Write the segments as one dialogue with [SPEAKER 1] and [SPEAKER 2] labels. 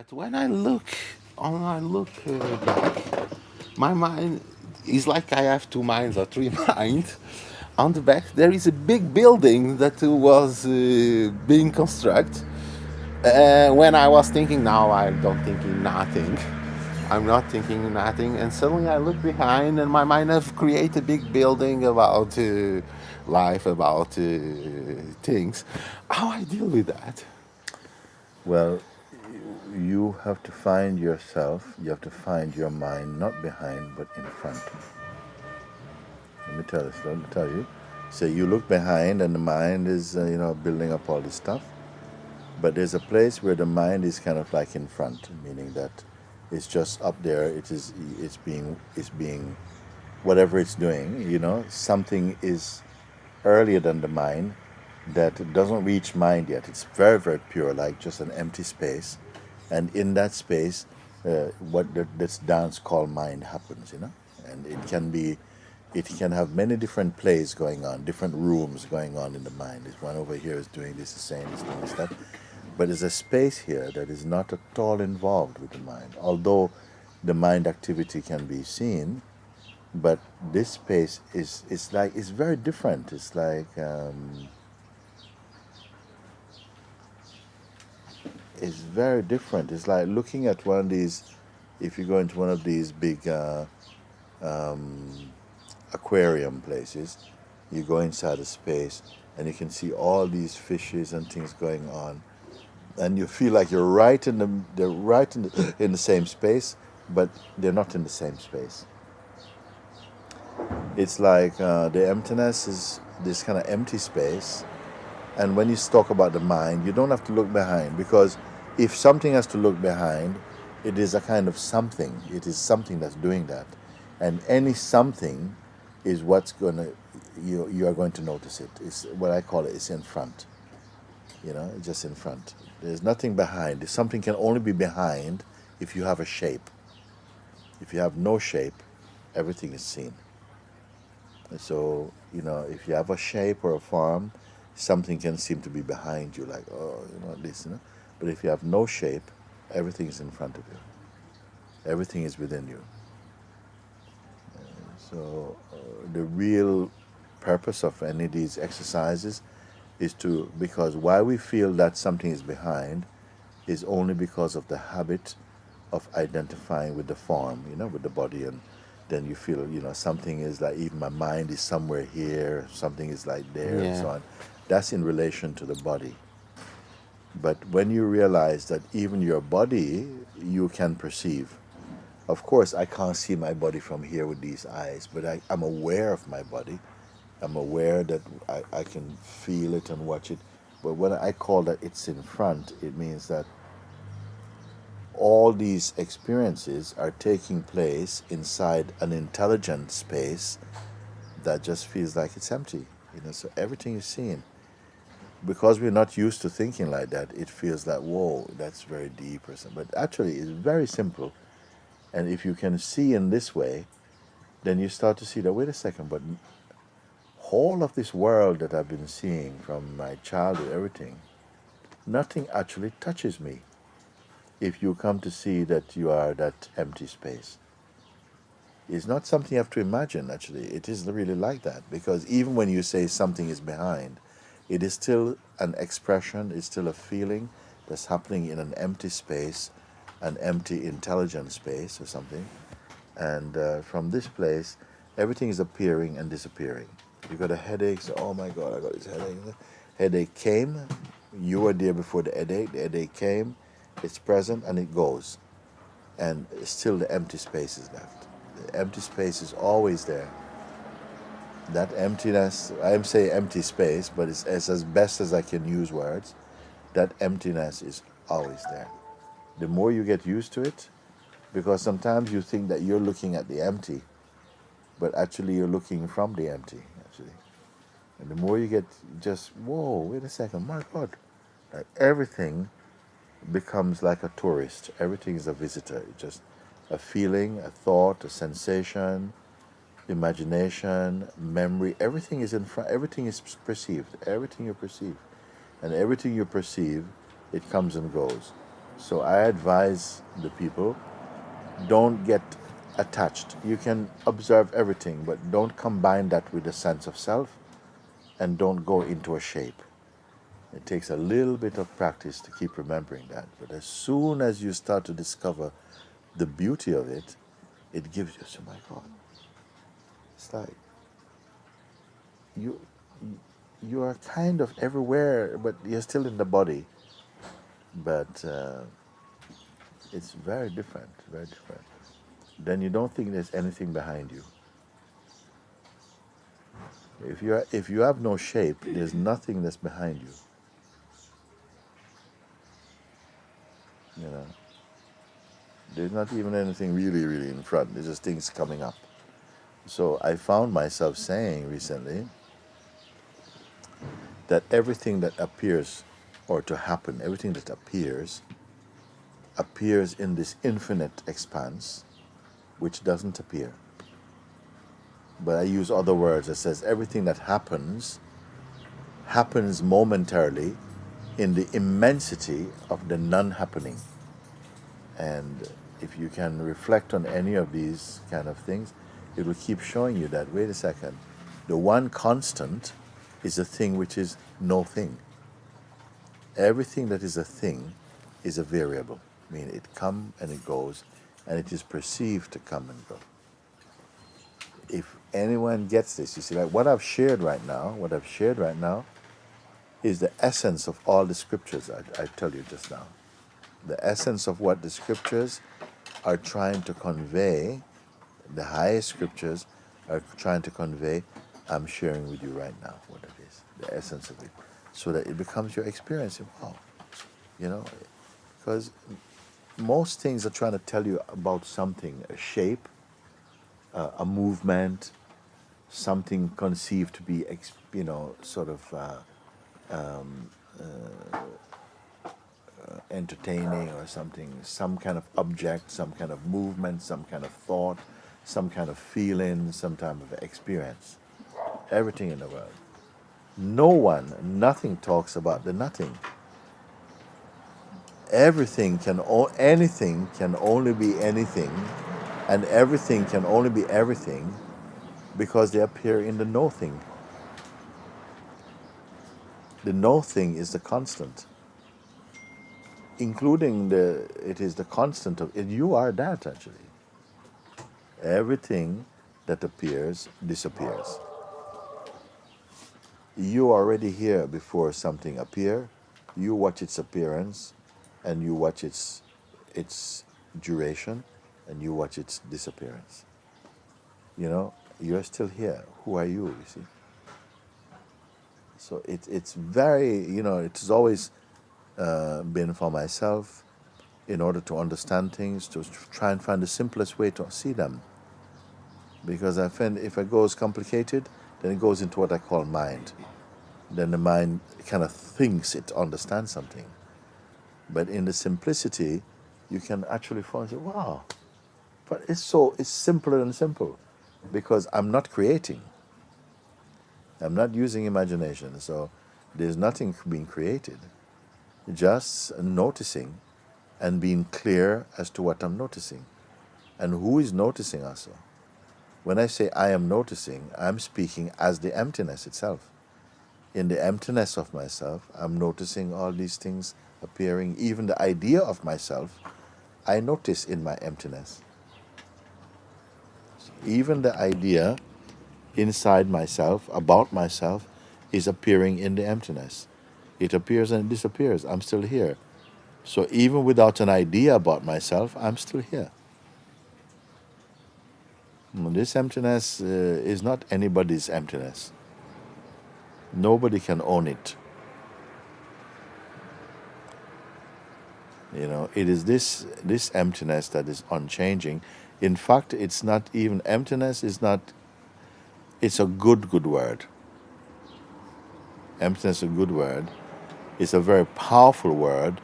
[SPEAKER 1] But when I look, when I look uh, back, my mind is like I have two minds or three minds. On the back, there is a big building that was uh, being constructed. Uh, when I was thinking, now I don't thinking nothing. I'm not thinking nothing, and suddenly I look behind, and my mind have created a big building about uh, life, about uh, things. How I deal with that?
[SPEAKER 2] Well, you have to find yourself, you have to find your mind not behind but in front. Let me tell this, let me tell you. So you look behind and the mind is, uh, you know, building up all this stuff. But there's a place where the mind is kind of like in front, meaning that it's just up there. It is, it's being, it's being, whatever it's doing, you know, something is earlier than the mind that doesn't reach mind yet. It's very, very pure, like just an empty space. And in that space, uh, what the, this dance called mind happens, you know. And it can be, it can have many different plays going on, different rooms going on in the mind. This one over here is doing this, is saying this, this, that. But there's a space here that is not at all involved with the mind. Although the mind activity can be seen, but this space is, is like, it's very different. It's like, um, it's very different. It's like looking at one of these, if you go into one of these big uh, um, aquarium places, you go inside a space and you can see all these fishes and things going on, and you feel like you're right in the they're right in the, in the same space, but they're not in the same space. It's like uh, the emptiness is this kind of empty space, and when you talk about the mind, you don't have to look behind because if something has to look behind, it is a kind of something. It is something that's doing that. And any something is what's going to, you, you are going to notice it. It's what I call it, it's in front. You know, just in front. There's nothing behind. Something can only be behind if you have a shape. If you have no shape, everything is seen. So, you know, if you have a shape or a form, something can seem to be behind you, like, oh, you know, this, you know. But if you have no shape, everything is in front of you. Everything is within you. So uh, the real purpose of any of these exercises is to, because why we feel that something is behind is only because of the habit of identifying with the form, you know, with the body and then you feel, you know, something is like, even my mind is somewhere here, something is like there and so on. That's in relation to the body. But when you realize that even your body you can perceive, of course, I can't see my body from here with these eyes, but I, I'm aware of my body. I'm aware that I, I can feel it and watch it. But when I call that it's in front, it means that all these experiences are taking place inside an intelligent space that just feels like it's empty. You know, so everything seen because we're not used to thinking like that, it feels like, whoa, that's very deep or something. But actually, it's very simple. And if you can see in this way, then you start to see that, wait a second, but whole of this world that I've been seeing from my childhood, everything, nothing actually touches me if you come to see that you are that empty space. It's not something you have to imagine, actually. It is really like that. Because even when you say something is behind, it is still an expression, it's still a feeling that's happening in an empty space, an empty intelligent space or something. And uh, from this place, everything is appearing and disappearing. You got a headache, so, oh my God, I got this headache. Headache came, you were there before the headache, the headache came, it's present and it goes. And still the empty space is left. The empty space is always there. That emptiness, I'm saying empty space, but it's, it's as best as I can use words. That emptiness is always there. The more you get used to it, because sometimes you think that you're looking at the empty, but actually you're looking from the empty, actually. And the more you get just, whoa, wait a second, my God. Like everything becomes like a tourist. Everything is a visitor. It's just a feeling, a thought, a sensation, imagination, memory. Everything is in front. Everything is perceived. Everything you perceive, and everything you perceive, it comes and goes. So I advise the people don't get attached. You can observe everything, but don't combine that with a sense of self and don't go into a shape. It takes a little bit of practice to keep remembering that. But as soon as you start to discover the beauty of it, it gives you, oh my God, it's like you, you are kind of everywhere, but you're still in the body. But uh, it's very different, very different. Then you don't think there's anything behind you. If you are, if you have no shape, there's nothing that's behind you. You know, there's not even anything really, really in front. There's just things coming up. So I found myself saying recently that everything that appears or to happen, everything that appears, appears in this infinite expanse, which doesn't appear. But I use other words that says everything that happens happens momentarily in the immensity of the non-happening. And if you can reflect on any of these kind of things, it will keep showing you that, wait a second, the one constant is a thing which is no thing. Everything that is a thing is a variable, I meaning it comes and it goes, and it is perceived to come and go. If anyone gets this, you see, like what I've shared right now, what I've shared right now is the essence of all the scriptures I, I tell you just now. The essence of what the scriptures are trying to convey, the highest scriptures are trying to convey, I'm sharing with you right now what it is, the essence of it, so that it becomes your experience. Wow, you know, because most things are trying to tell you about something, a shape, uh, a movement, something conceived to be, you know, sort of uh, um, uh, uh, entertaining or something, some kind of object, some kind of movement, some kind of thought, some kind of feeling, some type of experience. Everything in the world. No one, nothing talks about the nothing. Everything can, anything can only be anything, and everything can only be everything because they appear in the nothing. The nothing is the constant including the it is the constant of you are that actually everything that appears disappears. You are already here before something appear. You watch its appearance and you watch its its duration and you watch its disappearance. You know you're still here. Who are you you see? So it, it's very you know it's always uh, been for myself in order to understand things, to try and find the simplest way to see them. Because I find if it goes complicated, then it goes into what I call mind. Then the mind kind of thinks it understands something. But in the simplicity, you can actually find, wow, but it's so, it's simpler than simple because I'm not creating. I'm not using imagination, so there's nothing being created just noticing and being clear as to what I'm noticing and who is noticing also. When I say I am noticing, I'm speaking as the emptiness itself. In the emptiness of myself, I'm noticing all these things appearing, even the idea of myself, I notice in my emptiness. Even the idea inside myself, about myself, is appearing in the emptiness. It appears and it disappears. I'm still here. So even without an idea about myself, I'm still here. This emptiness uh, is not anybody's emptiness. Nobody can own it. You know, it is this this emptiness that is unchanging. In fact, it's not even emptiness is not it's a good good word. Emptiness is a good word is a very powerful word.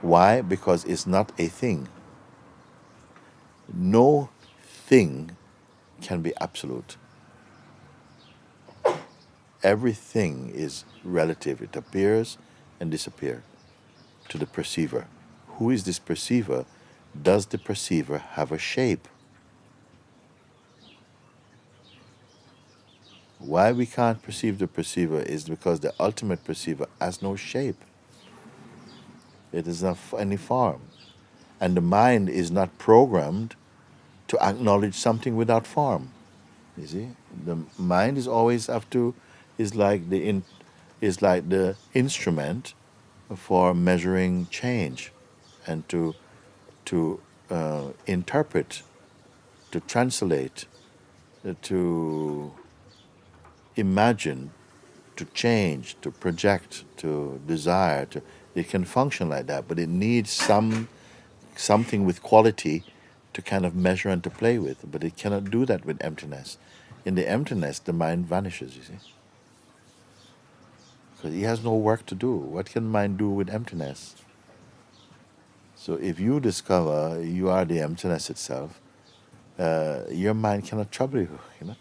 [SPEAKER 2] Why? Because it's not a thing. No thing can be absolute. Everything is relative. It appears and disappears to the perceiver, who is this perceiver? Does the perceiver have a shape? Why we can't perceive the perceiver is because the ultimate perceiver has no shape. It is not any form. And the mind is not programmed to acknowledge something without form. You see? The mind is always have to is like the in, is like the instrument for measuring change and to to uh, interpret, to translate, uh, to imagine, to change, to project, to desire. To, it can function like that, but it needs some something with quality to kind of measure and to play with. But it cannot do that with emptiness. In the emptiness, the mind vanishes. You see, because he has no work to do. What can mind do with emptiness? So if you discover you are the emptiness itself, uh, your mind cannot trouble you. You know,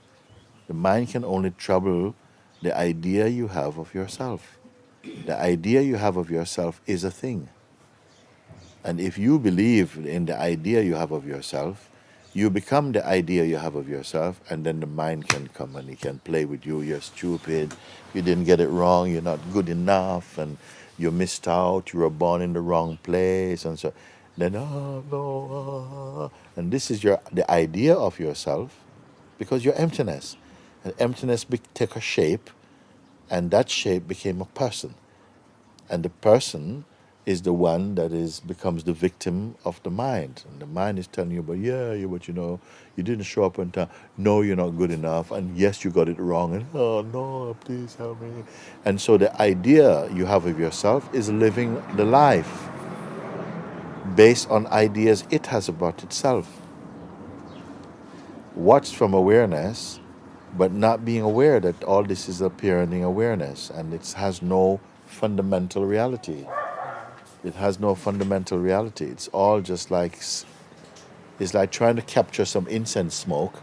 [SPEAKER 2] the mind can only trouble the idea you have of yourself. The idea you have of yourself is a thing. And if you believe in the idea you have of yourself, you become the idea you have of yourself, and then the mind can come and it can play with you. You're stupid. You didn't get it wrong. You're not good enough. And you missed out. You were born in the wrong place. And so then, oh, no. ah. And this is your the idea of yourself because you're emptiness. And emptiness be- take a shape, and that shape became a person. And the person is the one that is becomes the victim of the mind. And the mind is telling you, but yeah, you but you know, you didn't show up on time. No, you're not good enough. And yes, you got it wrong. And oh no, please help me. And so the idea you have of yourself is living the life based on ideas it has about itself. Watched from awareness, but not being aware that all this is appearing awareness and it has no fundamental reality. It has no fundamental reality. It's all just like it's like trying to capture some incense smoke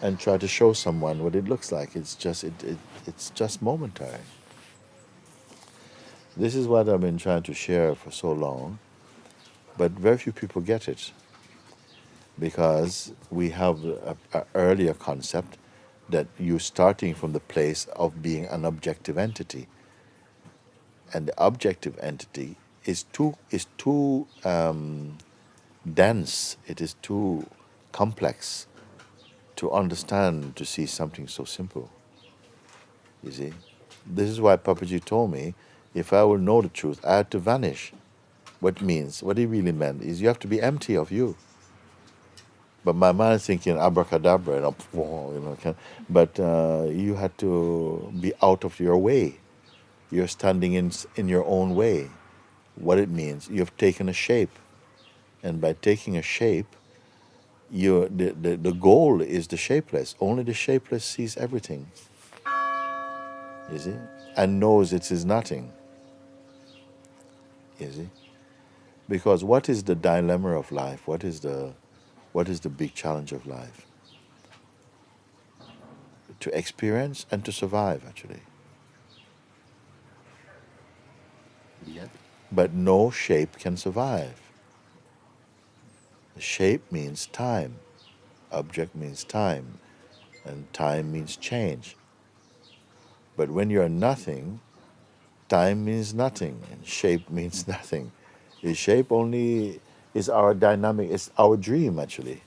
[SPEAKER 2] and try to show someone what it looks like. It's just it, it it's just momentary. This is what I've been trying to share for so long, but very few people get it because we have a, a earlier concept that you're starting from the place of being an objective entity, and the objective entity is too is too um, dense. It is too complex to understand to see something so simple. You see, this is why Papaji told me, if I will know the truth, I had to vanish. What means, what he really meant is you have to be empty of you. But my mind is thinking abracadabra, and you know, but uh, you had to be out of your way. You're standing in in your own way. What it means, you have taken a shape, and by taking a shape, you the, the, the goal is the shapeless. Only the shapeless sees everything. You see, and knows it is nothing. You see, because what is the dilemma of life? What is the what is the big challenge of life? To experience and to survive, actually.
[SPEAKER 1] Yet,
[SPEAKER 2] But no shape can survive. Shape means time, object means time, and time means change. But when you're nothing, time means nothing, and shape means nothing. The shape only is our dynamic, it's our dream, actually.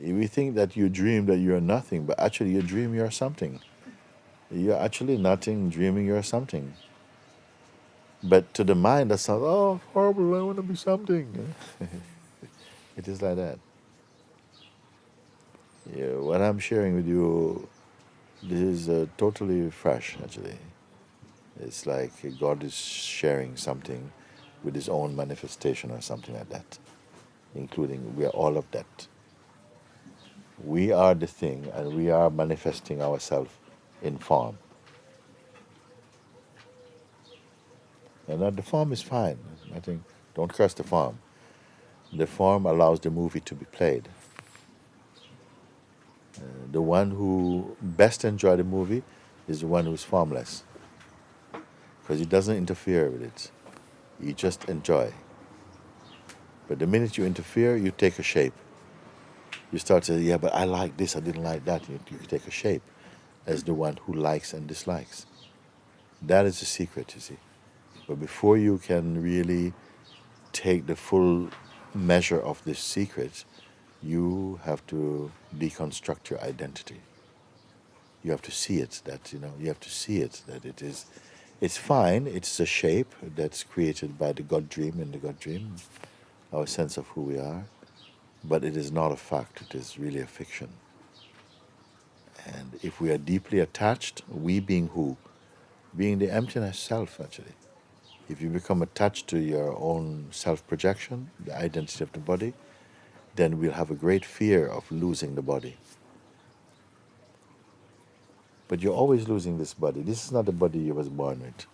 [SPEAKER 2] We think that you dream that you're nothing, but actually you dream you're something. You're actually nothing, dreaming you're something. But to the mind, that sounds, oh, horrible, I want to be something. it is like that. Yeah, what I'm sharing with you, this is uh, totally fresh, actually. It's like God is sharing something with His own manifestation or something like that, including we are all of that. We are the thing, and we are manifesting ourselves in form. And the form is fine. I think don't curse the form. The form allows the movie to be played. Uh, the one who best enjoy the movie is the one who's formless because it doesn't interfere with it. You just enjoy. But the minute you interfere, you take a shape. You start to say, yeah, but I like this, I didn't like that. You, you take a shape as the one who likes and dislikes. That is the secret, you see. But before you can really take the full measure of this secret, you have to deconstruct your identity. You have to see it, that, you know, you have to see it, that it is, it's fine, it's a shape that's created by the God dream and the God dream, our sense of who we are, but it is not a fact, it is really a fiction. And if we are deeply attached, we being who? Being the emptiness self, actually. If you become attached to your own self projection, the identity of the body, then we'll have a great fear of losing the body. But you're always losing this body. This is not the body you was born with.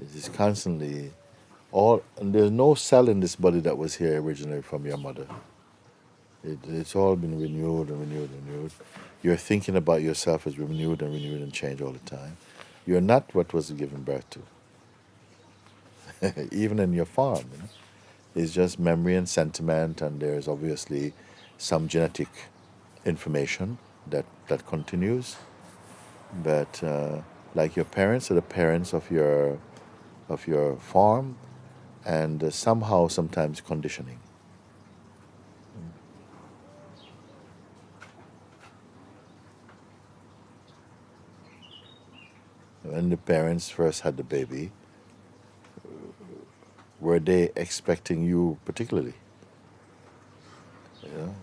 [SPEAKER 2] It is constantly all and there's no cell in this body that was here originally from your mother. It, it's all been renewed and renewed and renewed. Your thinking about yourself is renewed and renewed and changed all the time. You're not what was given birth to. even in your farm. You know? It's just memory and sentiment, and there's obviously some genetic information that, that continues. But uh, like your parents are the parents of your, of your farm, and uh, somehow sometimes conditioning. When the parents first had the baby, were they expecting you particularly? You know,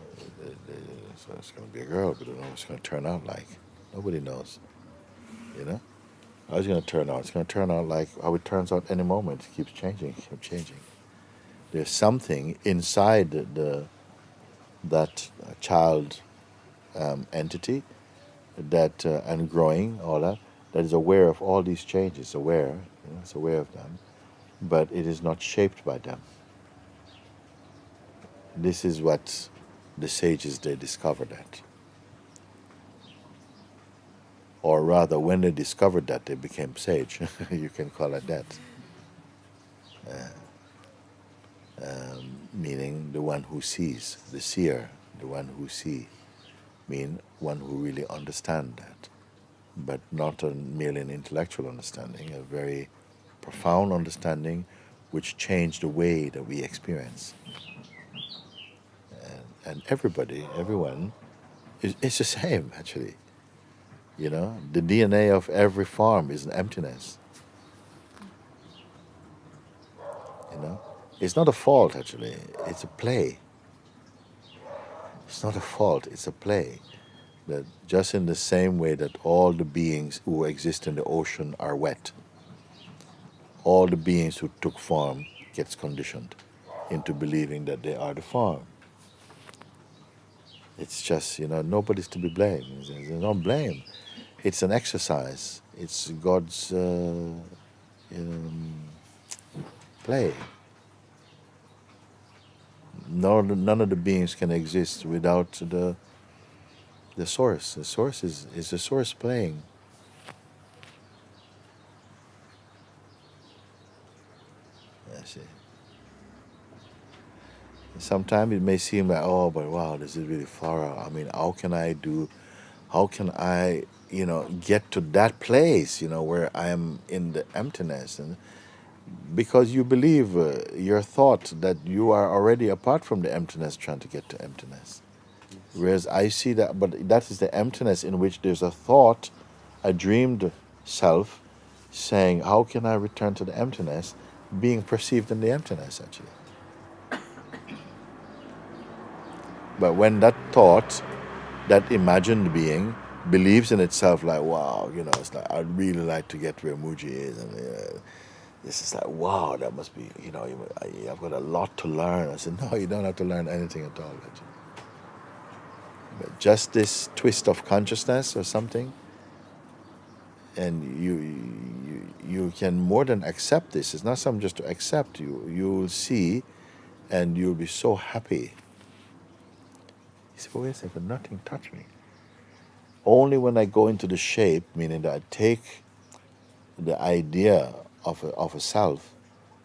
[SPEAKER 2] so it's going to be a girl, but I don't know what it's going to turn out like. Nobody knows. You know? How is it going to turn out? It's going to turn out like how it turns out any moment. It keeps changing, keeps changing. There's something inside the, the that uh, child um, entity that uh, and growing all that that is aware of all these changes, aware, you know, it's aware of them, but it is not shaped by them. This is what the sages they discovered that. Or rather, when they discovered that, they became sage. you can call it that. Uh, um, meaning the one who sees, the seer, the one who see, mean one who really understand that, but not a merely an intellectual understanding, a very profound understanding which changed the way that we experience. And, and everybody, everyone, is, the same actually. You know, the DNA of every farm is an emptiness. You know, it's not a fault actually, it's a play. It's not a fault, it's a play. That just in the same way that all the beings who exist in the ocean are wet all the beings who took form gets conditioned into believing that they are the form. It's just, you know, nobody's to be blamed. There's no blame. It's an exercise. It's God's uh, um, play. None, none of the beings can exist without the the source. The source is, is the source playing. See. Sometimes it may seem like, oh, but wow, this is really far out. I mean, how can I do, how can I, you know, get to that place, you know, where I am in the emptiness? And because you believe uh, your thought that you are already apart from the emptiness trying to get to emptiness. Yes. Whereas I see that, but that is the emptiness in which there's a thought, a dreamed self, saying, how can I return to the emptiness? Being perceived in the emptiness, actually. But when that thought, that imagined being, believes in itself, like, wow, you know, it's like, I'd really like to get where Mooji is. And uh, this is like, wow, that must be, you know, I've got a lot to learn. I said, no, you don't have to learn anything at all. But just this twist of consciousness or something, and you, you you can more than accept this. It's not something just to accept. You you will see, and you'll be so happy. He said, "Wait a second, nothing touched me." Only when I go into the shape, meaning that I take the idea of a, of a self,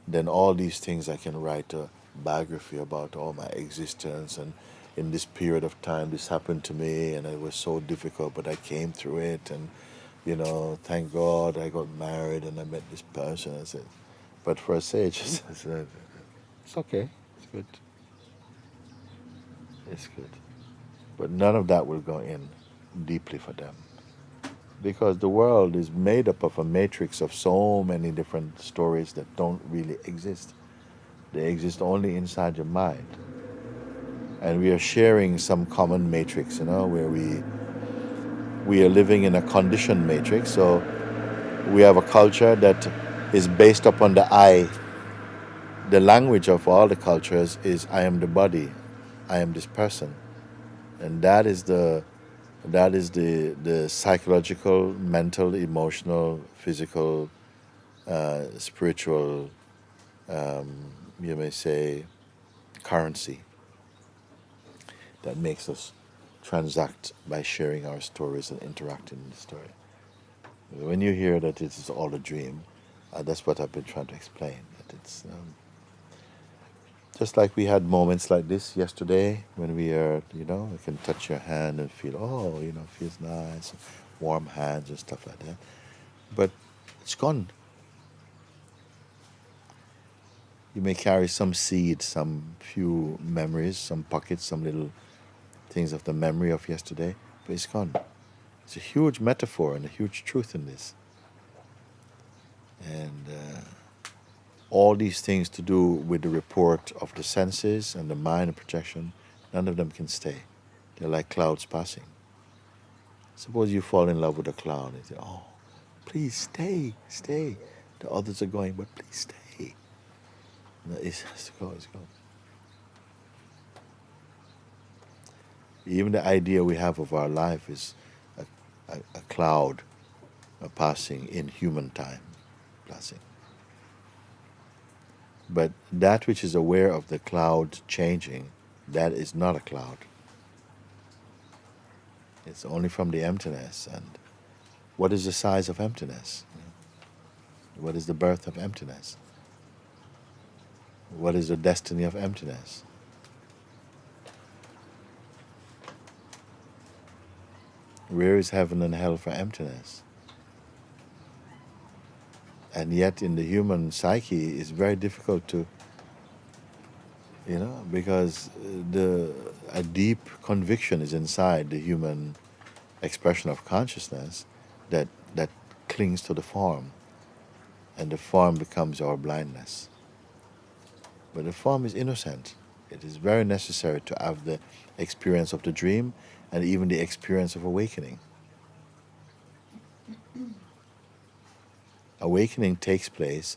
[SPEAKER 2] then all these things I can write a biography about all my existence and in this period of time this happened to me and it was so difficult but I came through it and you know thank God I got married and I met this person I said. But for a sage I said, it's okay it's good. It's good. But none of that will go in deeply for them. Because the world is made up of a matrix of so many different stories that don't really exist. They exist only inside your mind. And we are sharing some common matrix, you know, where we we are living in a conditioned matrix. So we have a culture that is based upon the I. The language of all the cultures is I am the body, I am this person. And that is the that is the the psychological, mental, emotional, physical, uh, spiritual um, you may say, currency that makes us transact by sharing our stories and interacting in the story. When you hear that it is all a dream, uh, that's what I've been trying to explain. That it's um, just like we had moments like this yesterday when we are, you know, I can touch your hand and feel, oh, you know, feels nice, warm hands and stuff like that. But it's gone. You may carry some seed, some few memories, some pockets, some little things of the memory of yesterday, but it's gone. It's a huge metaphor and a huge truth in this. And uh, all these things to do with the report of the senses and the mind and projection, none of them can stay. They're like clouds passing. Suppose you fall in love with a cloud and say, Oh, please stay, stay. The others are going, but please stay. No, it has to go, it's gone. Even the idea we have of our life is a, a, a cloud a passing in human time, passing. But that which is aware of the cloud changing, that is not a cloud. It's only from the emptiness. And what is the size of emptiness? What is the birth of emptiness? What is the destiny of emptiness? Where is heaven and hell for emptiness? And yet, in the human psyche, it's very difficult to, you know, because the a deep conviction is inside the human expression of consciousness that that clings to the form, and the form becomes our blindness. But the form is innocent. It is very necessary to have the experience of the dream and even the experience of awakening. Awakening takes place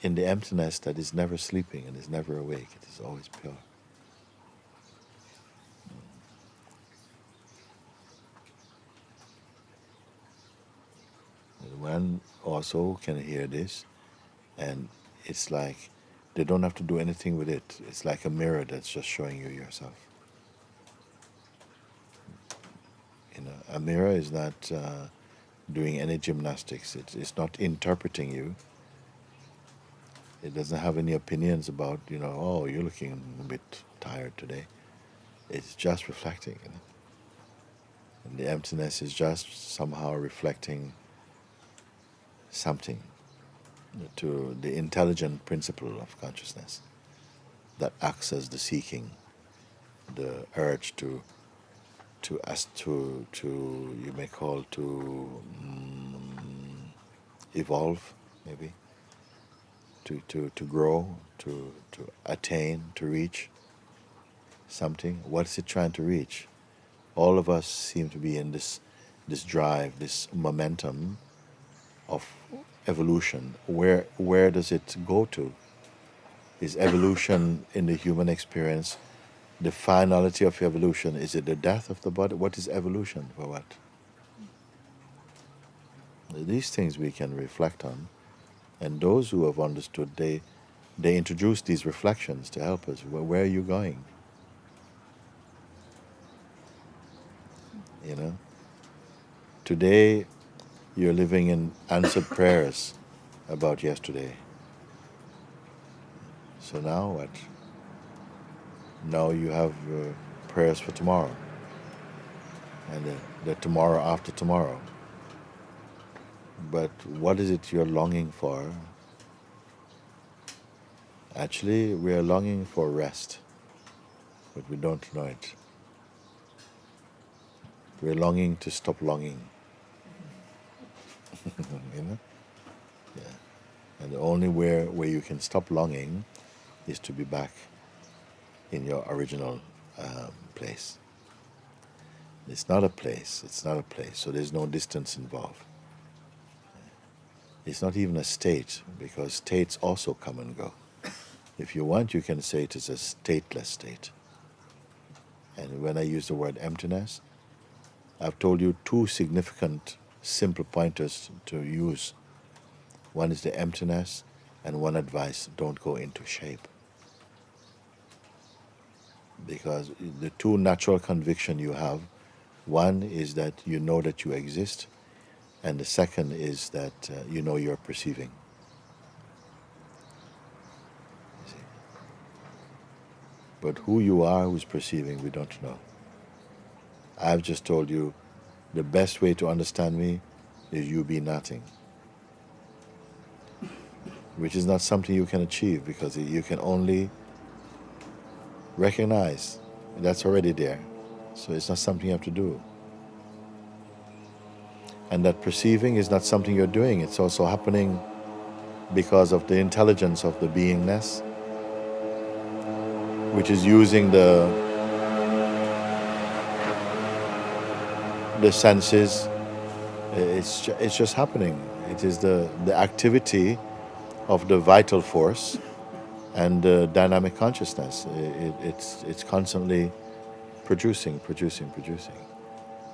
[SPEAKER 2] in the emptiness that is never sleeping and is never awake. It is always pure. And one also can hear this, and it's like they don't have to do anything with it. It's like a mirror that's just showing you yourself. A mirror is not uh, doing any gymnastics. It, it's not interpreting you. It doesn't have any opinions about, you know, oh, you're looking a bit tired today. It's just reflecting. You know? And the emptiness is just somehow reflecting something to the intelligent principle of consciousness that acts as the seeking, the urge to to as to to you may call to um, evolve maybe to, to, to grow to to attain to reach something. What is it trying to reach? All of us seem to be in this this drive this momentum of evolution, where where does it go to? Is evolution in the human experience the finality of evolution? Is it the death of the body? What is evolution for what? These things we can reflect on, and those who have understood, they they introduce these reflections to help us. Where, where are you going? You know. Today, you're living in answered prayers about yesterday. So now what? Now you have uh, prayers for tomorrow and the, the tomorrow after tomorrow. But what is it you're longing for? Actually, we are longing for rest, but we don't know it. We're longing to stop longing. you know? Yeah. And the only way where you can stop longing is to be back in your original um, place. It's not a place, it's not a place, so there's no distance involved. It's not even a state, because states also come and go. If you want, you can say it is a stateless state. And when I use the word emptiness, I've told you two significant simple pointers to use. One is the emptiness, and one advice don't go into shape. Because the two natural conviction you have one is that you know that you exist, and the second is that uh, you know you're perceiving. But who you are, who's perceiving, we don't know. I've just told you the best way to understand me is you be nothing. Which is not something you can achieve because you can only recognize that's already there. So it's not something you have to do. And that perceiving is not something you're doing, it's also happening because of the intelligence of the beingness, which is using the the senses. It's, it's just happening. It is the, the activity of the vital force and the dynamic consciousness. It, it's, it's constantly producing, producing, producing.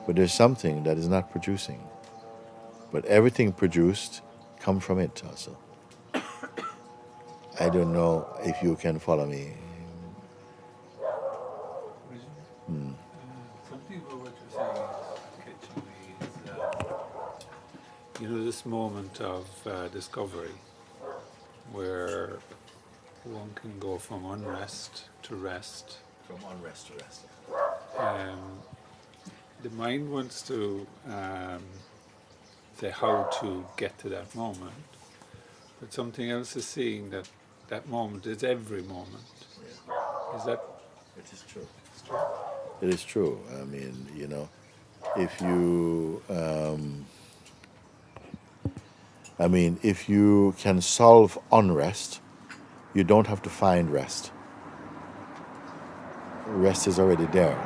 [SPEAKER 2] But there's something that is not producing. But everything produced come from it also. I don't know if you can follow me.
[SPEAKER 3] Hmm. Uh, you know, this moment of uh, discovery where one can go from unrest to rest.
[SPEAKER 2] From unrest to rest.
[SPEAKER 3] Um, the mind wants to um, say how to get to that moment, but something else is seeing that that moment is every moment. Yeah. Is that?
[SPEAKER 2] It is true. true. It is true. I mean, you know, if you, um, I mean, if you can solve unrest, you don't have to find rest. Rest is already there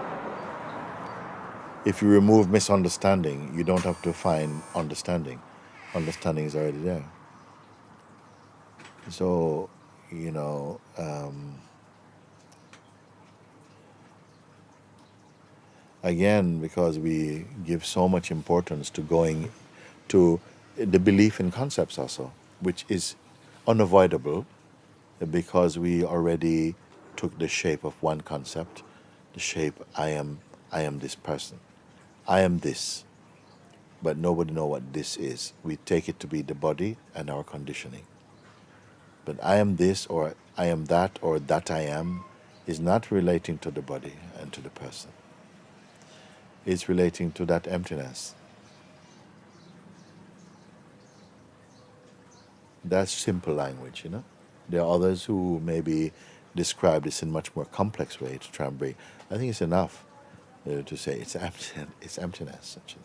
[SPEAKER 2] if you remove misunderstanding, you don't have to find understanding. Understanding is already there. So, you know, um, again, because we give so much importance to going to the belief in concepts also, which is unavoidable because we already took the shape of one concept, the shape I am I am this person. I am this, but nobody know what this is. We take it to be the body and our conditioning. But I am this or I am that or that I am is not relating to the body and to the person. It's relating to that emptiness. That's simple language, you know. There are others who maybe describe this in a much more complex way to try and bring. I think it's enough uh, to say it's empty, it's emptiness actually.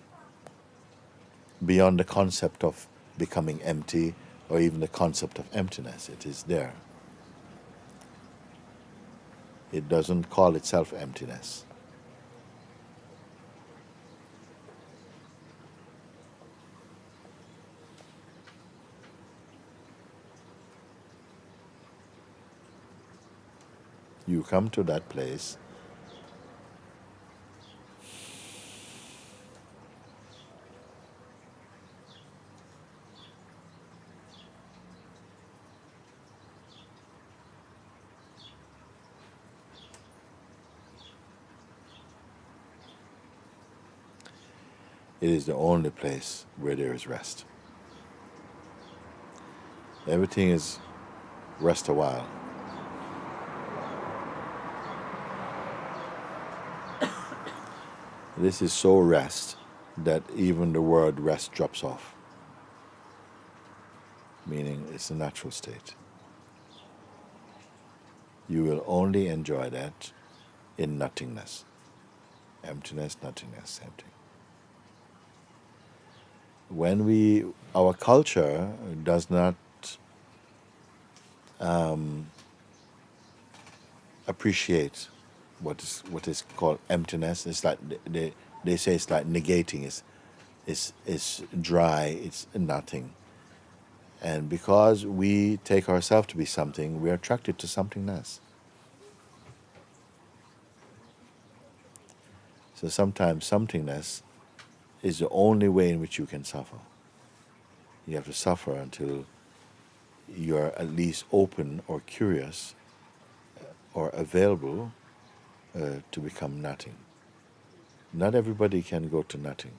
[SPEAKER 2] Beyond the concept of becoming empty or even the concept of emptiness, it is there. It doesn't call itself emptiness. You come to that place It is the only place where there is rest. Everything is rest a while. This is so rest that even the word rest drops off, meaning it's a natural state. You will only enjoy that in nothingness. Emptiness, nothingness, empty. When we, our culture does not um, appreciate what is what is called emptiness. It's like they, they say it's like negating. It's, it's, it's dry. It's nothing. And because we take ourselves to be something, we're attracted to something less. So sometimes somethingness is the only way in which you can suffer. You have to suffer until you're at least open or curious or available uh, to become nothing. Not everybody can go to nothing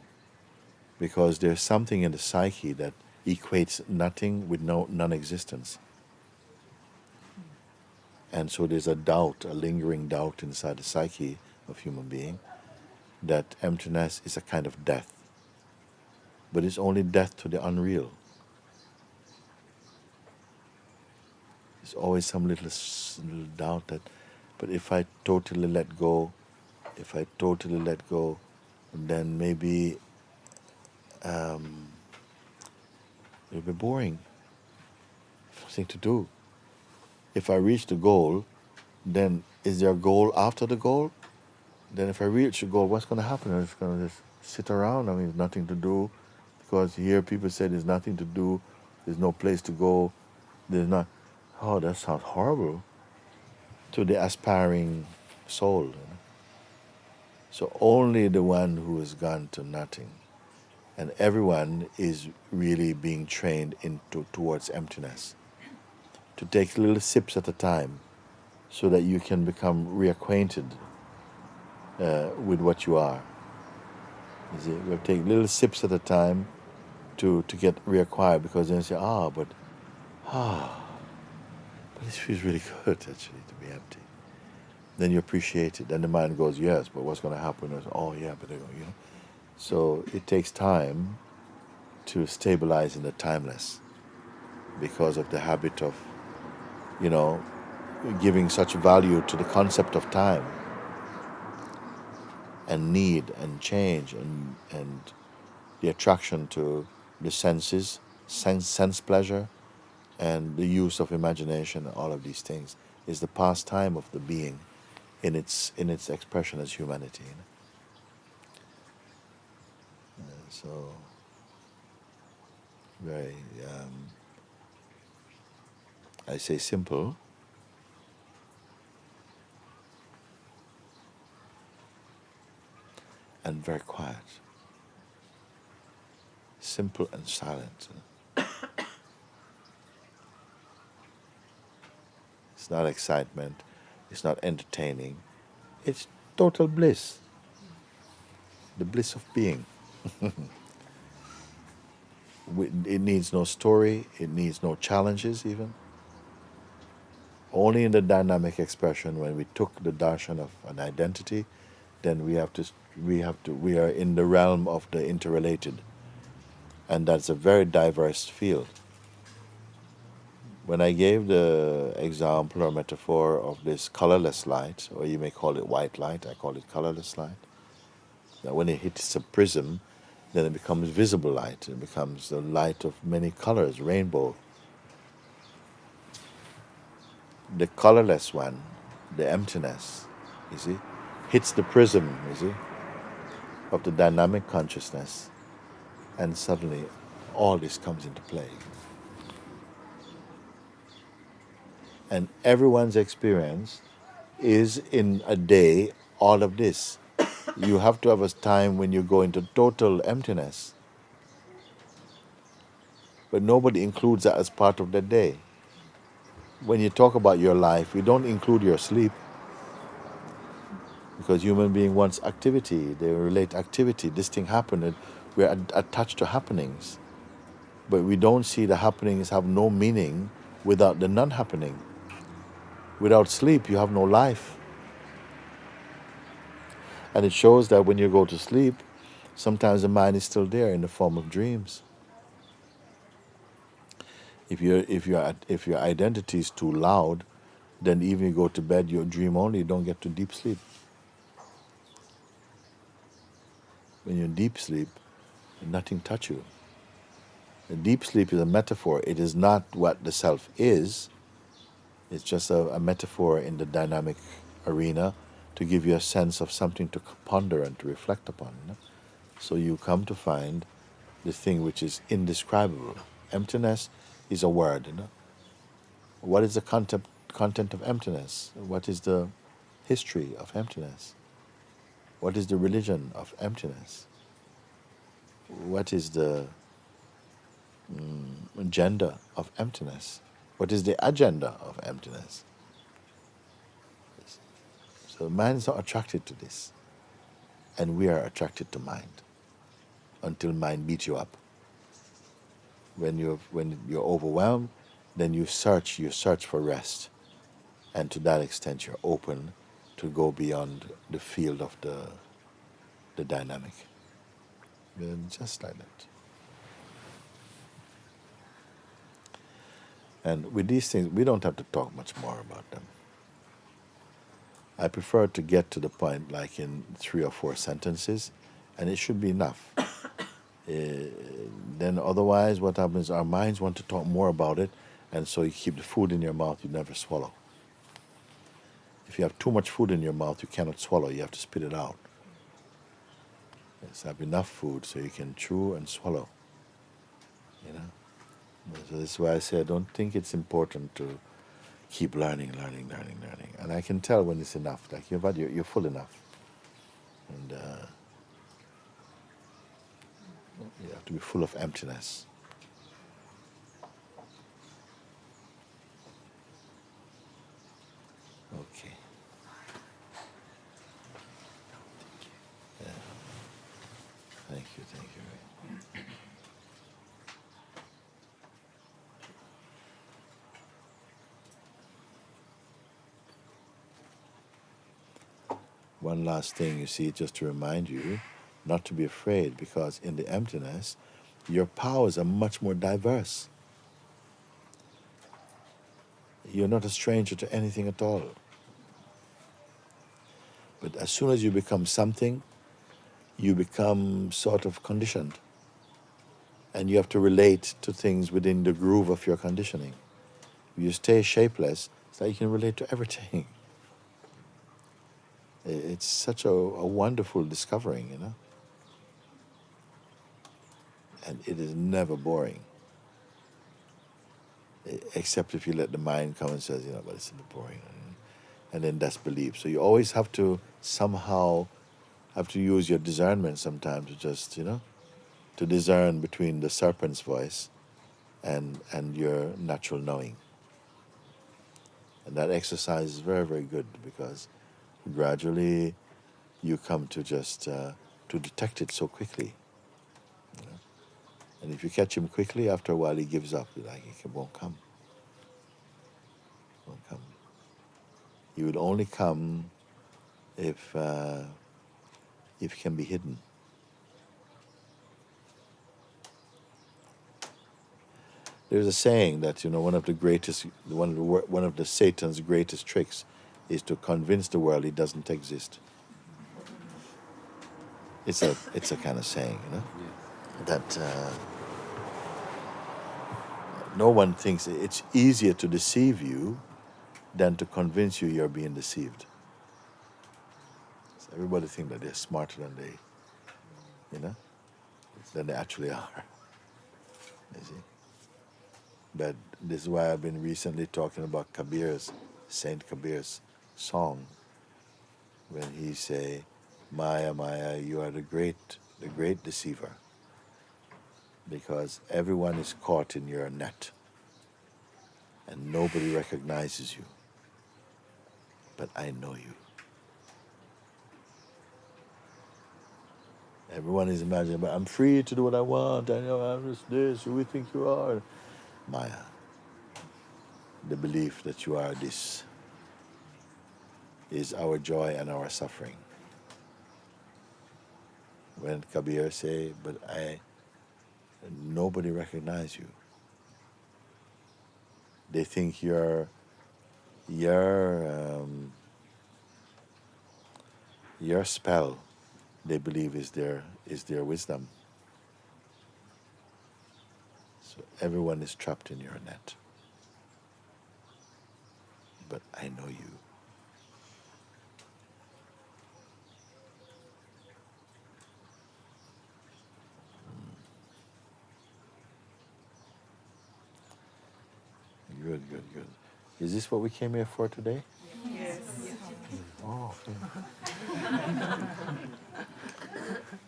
[SPEAKER 2] because there's something in the psyche that equates nothing with no non-existence. And so there's a doubt, a lingering doubt inside the psyche of human being that emptiness is a kind of death. But it's only death to the unreal. There's always some little, little doubt that, but if I totally let go, if I totally let go, then maybe um, it'll be boring. Nothing to do. If I reach the goal, then is there a goal after the goal? Then if I reach the goal, what's going to happen? I'm just going to just sit around. I mean, there's nothing to do. Because here people say there's nothing to do. There's no place to go. There's not. Oh, that sounds horrible to the aspiring soul. So only the one who has gone to nothing, and everyone is really being trained into towards emptiness. To take little sips at a time, so that you can become reacquainted uh, with what you are. You see, we take little sips at a time to to get reacquired because then you say, ah, but ah, but this feels really good actually to be empty. Then you appreciate it. Then the mind goes, yes, but what's going to happen? Is, oh yeah, but you know. So it takes time to stabilize in the timeless because of the habit of, you know, giving such value to the concept of time and need and change and, and the attraction to the senses, sense, sense pleasure, and the use of imagination, all of these things, is the pastime of the being in its, in its expression as humanity. You know? So, very, um, I say simple, and very quiet. Simple and silent. It's not excitement, it's not entertaining, it's total bliss. The bliss of being. it needs no story, it needs no challenges even. Only in the dynamic expression, when we took the darshan of an identity, then we have to we have to we are in the realm of the interrelated and that's a very diverse field when i gave the example or metaphor of this colorless light or you may call it white light i call it colorless light that when it hits a prism then it becomes visible light it becomes the light of many colors rainbow the colorless one the emptiness you see hits the prism you see of the dynamic consciousness, and suddenly all this comes into play. And everyone's experience is in a day all of this. You have to have a time when you go into total emptiness. But nobody includes that as part of the day. When you talk about your life, you don't include your sleep because human being wants activity. They relate activity. This thing happened. We're attached to happenings, but we don't see the happenings have no meaning without the non-happening. Without sleep, you have no life. And it shows that when you go to sleep, sometimes the mind is still there in the form of dreams. If your if your if your identity is too loud, then even you go to bed, you dream only. You don't get to deep sleep. When you're in deep sleep, nothing touch you. Deep sleep is a metaphor. It is not what the self is. It's just a, a metaphor in the dynamic arena to give you a sense of something to ponder and to reflect upon. So you come to find the thing which is indescribable. Emptiness is a word. You know. What is the content, content of emptiness? What is the history of emptiness? What is the religion of emptiness? What is the mm, agenda of emptiness? What is the agenda of emptiness? So mind is not attracted to this, and we are attracted to mind until mind beats you up. When you're when you're overwhelmed, then you search you search for rest, and to that extent you're open to go beyond the field of the the dynamic. And just like that. And with these things, we don't have to talk much more about them. I prefer to get to the point like in three or four sentences, and it should be enough. Eh, then otherwise, what happens? Our minds want to talk more about it, and so you keep the food in your mouth, you never swallow. If you have too much food in your mouth, you cannot swallow. You have to spit it out. Yes, have enough food so you can chew and swallow. You know. So this is why I say I don't think it's important to keep learning, learning, learning, learning. And I can tell when it's enough. Like you're, you're, you're full enough, and uh, you have to be full of emptiness. Okay. Yeah. Thank you, thank you. One last thing, you see, just to remind you not to be afraid, because in the emptiness, your powers are much more diverse. You're not a stranger to anything at all. But as soon as you become something, you become sort of conditioned. And you have to relate to things within the groove of your conditioning. If you stay shapeless, like you can relate to everything. It's such a, a wonderful discovering, you know. And it is never boring. Except if you let the mind come and says, you know, but it's a bit boring. And then that's belief. So you always have to somehow have to use your discernment sometimes to just, you know, to discern between the serpent's voice and and your natural knowing. And that exercise is very, very good because gradually you come to just uh, to detect it so quickly. You know? And if you catch him quickly, after a while he gives up. Like he won't come. Won't come. He will only come if uh, if can be hidden. There's a saying that you know one of the greatest, one of the one of the Satan's greatest tricks, is to convince the world he doesn't exist. It's a it's a kind of saying, you know, that uh, no one thinks it's easier to deceive you than to convince you you're being deceived. So everybody thinks that they're smarter than they, you know, than they actually are. You see. But this is why I've been recently talking about Kabir's, Saint Kabir's song, when he say, Maya, Maya, you are the great, the great deceiver, because everyone is caught in your net, and nobody recognizes you, but I know you. Everyone is imagining, but I'm free to do what I want. I know I'm just this. Who we think you are? Maya. The belief that you are this is our joy and our suffering. when Kabir say, but I, nobody recognize you. They think your, your, um, your spell, they believe is their, is their wisdom. So everyone is trapped in your net. But I know you. good, good, good. Is this what we came here for today? Yes.
[SPEAKER 4] yes.
[SPEAKER 2] Oh, okay.